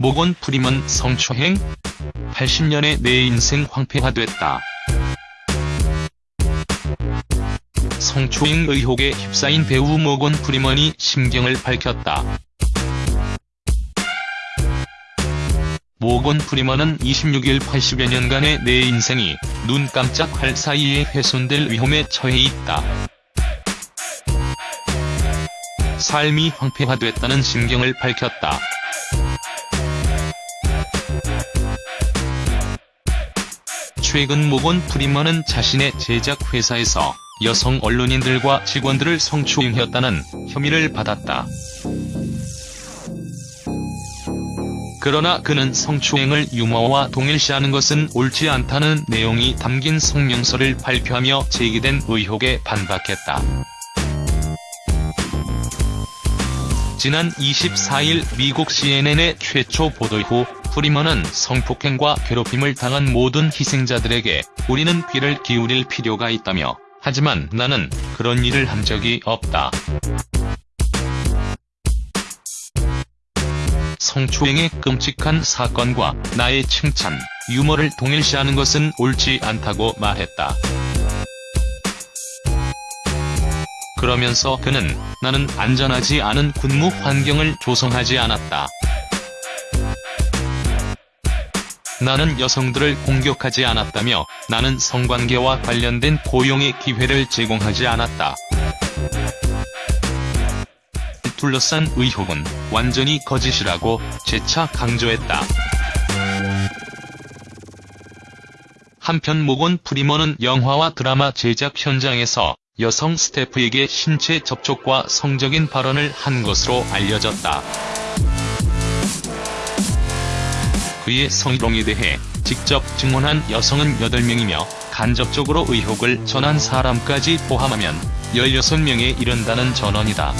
모건 프리먼 성추행? 80년의 내 인생 황폐화됐다. 성추행 의혹에 휩싸인 배우 모건 프리먼이 심경을 밝혔다. 모건 프리먼은 26일 80여 년간의 내 인생이 눈 깜짝할 사이에 훼손될 위험에 처해 있다. 삶이 황폐화됐다는 심경을 밝혔다. 최근 모건 프리먼은 자신의 제작 회사에서 여성 언론인들과 직원들을 성추행했다는 혐의를 받았다. 그러나 그는 성추행을 유머와 동일시하는 것은 옳지 않다는 내용이 담긴 성명서를 발표하며 제기된 의혹에 반박했다. 지난 24일 미국 CNN의 최초 보도 후 프리먼은 성폭행과 괴롭힘을 당한 모든 희생자들에게 우리는 귀를 기울일 필요가 있다며 하지만 나는 그런 일을 한 적이 없다. 성추행의 끔찍한 사건과 나의 칭찬, 유머를 동일시하는 것은 옳지 않다고 말했다. 그러면서 그는 나는 안전하지 않은 근무 환경을 조성하지 않았다. 나는 여성들을 공격하지 않았다며 나는 성관계와 관련된 고용의 기회를 제공하지 않았다. 둘러싼 의혹은 완전히 거짓이라고 재차 강조했다. 한편 모건 프리먼은 영화와 드라마 제작 현장에서 여성 스태프에게 신체 접촉과 성적인 발언을 한 것으로 알려졌다. 그의 성희롱에 대해 직접 증언한 여성은 8명이며 간접적으로 의혹을 전한 사람까지 포함하면 16명에 이른다는 전언이다.